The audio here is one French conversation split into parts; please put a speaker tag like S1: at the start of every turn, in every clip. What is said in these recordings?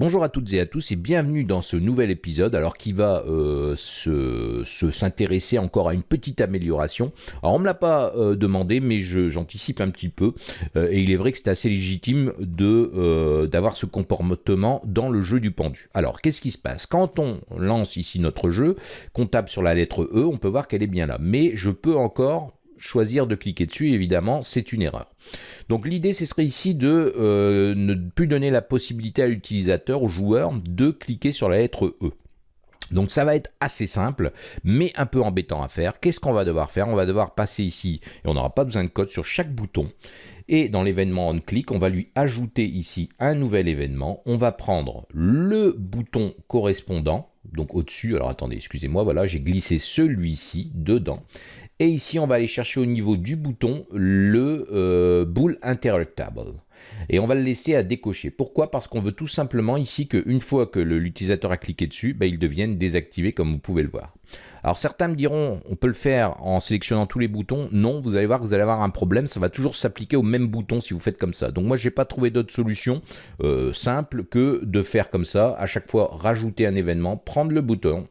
S1: Bonjour à toutes et à tous et bienvenue dans ce nouvel épisode alors qui va euh, se s'intéresser encore à une petite amélioration. Alors on me l'a pas euh, demandé mais j'anticipe un petit peu euh, et il est vrai que c'est assez légitime de d'avoir ce comportement dans le jeu du pendu. Alors qu'est-ce qui se passe? Quand on lance ici notre jeu, qu'on tape sur la lettre E, on peut voir qu'elle est bien là. Mais je peux encore choisir de cliquer dessus, évidemment, c'est une erreur. Donc l'idée, ce serait ici de euh, ne plus donner la possibilité à l'utilisateur, au joueur, de cliquer sur la lettre E. Donc ça va être assez simple, mais un peu embêtant à faire. Qu'est-ce qu'on va devoir faire? On va devoir passer ici, et on n'aura pas besoin de code sur chaque bouton. Et dans l'événement onClick, on va lui ajouter ici un nouvel événement. On va prendre le bouton correspondant, donc au-dessus, alors attendez, excusez-moi, voilà, j'ai glissé celui-ci dedans. Et ici, on va aller chercher au niveau du bouton le euh, boule interactable. Et on va le laisser à décocher. Pourquoi? Parce qu'on veut tout simplement ici qu'une fois que l'utilisateur a cliqué dessus, bah, il devienne désactivé comme vous pouvez le voir. Alors certains me diront, on peut le faire en sélectionnant tous les boutons. Non, vous allez voir que vous allez avoir un problème. Ça va toujours s'appliquer au même bouton si vous faites comme ça. Donc moi, je n'ai pas trouvé d'autre solution euh, simple que de faire comme ça. À chaque fois, rajouter un événement, prendre le bouton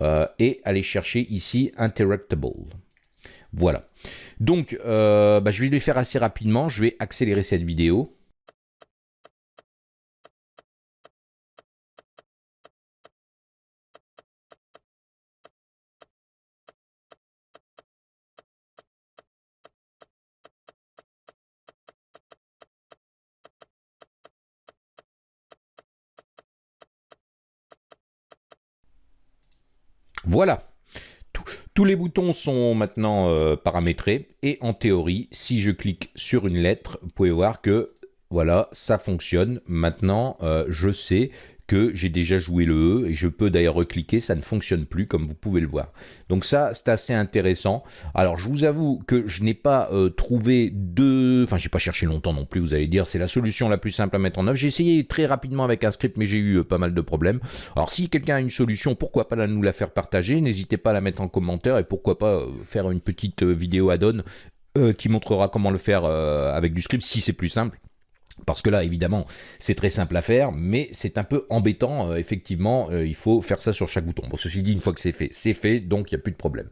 S1: euh, et aller chercher ici Interactable. Voilà. Donc, euh, bah, je vais le faire assez rapidement. Je vais accélérer cette vidéo. Voilà. Tous les boutons sont maintenant euh, paramétrés et en théorie, si je clique sur une lettre, vous pouvez voir que voilà, ça fonctionne. Maintenant, euh, je sais que j'ai déjà joué le E et je peux d'ailleurs recliquer, ça ne fonctionne plus comme vous pouvez le voir. Donc ça, c'est assez intéressant. Alors je vous avoue que je n'ai pas euh, trouvé de... Enfin, j'ai pas cherché longtemps non plus, vous allez dire, c'est la solution la plus simple à mettre en œuvre. J'ai essayé très rapidement avec un script, mais j'ai eu euh, pas mal de problèmes. Alors si quelqu'un a une solution, pourquoi pas nous la faire partager? N'hésitez pas à la mettre en commentaire et pourquoi pas euh, faire une petite vidéo add-on qui montrera comment le faire avec du script si c'est plus simple. Parce que là, évidemment, c'est très simple à faire, mais c'est un peu embêtant. Euh, effectivement, euh, il faut faire ça sur chaque bouton. Bon, ceci dit, une fois que c'est fait, c'est fait, donc il n'y a plus de problème.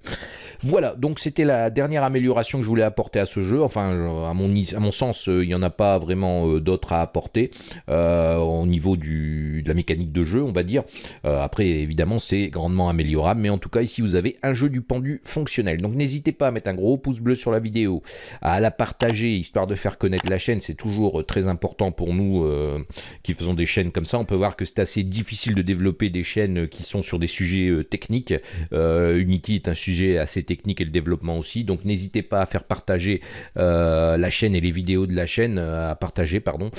S1: Voilà, donc c'était la dernière amélioration que je voulais apporter à ce jeu. Enfin, euh, à mon, sens, il n'y en a pas vraiment d'autres à apporter au niveau de la mécanique de jeu, on va dire. après, évidemment, c'est grandement améliorable, mais en tout cas, ici, vous avez un jeu du pendu fonctionnel. Donc n'hésitez pas à mettre un gros pouce bleu sur la vidéo, à la partager, histoire de faire connaître la chaîne, c'est toujours très important pour nous euh, qui faisons des chaînes comme ça. On peut voir que c'est assez difficile de développer des chaînes qui sont sur des sujets euh, techniques. Euh, Unity est un sujet assez technique et le développement aussi. Donc n'hésitez pas à faire partager la chaîne et les vidéos de la chaîne, à partager, pardon.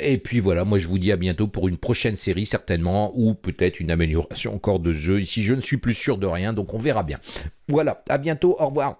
S1: et puis voilà, moi je vous dis à bientôt pour une prochaine série certainement, ou peut-être une amélioration encore de jeu. Ici je ne suis plus sûr de rien, donc on verra bien. Voilà, à bientôt, au revoir.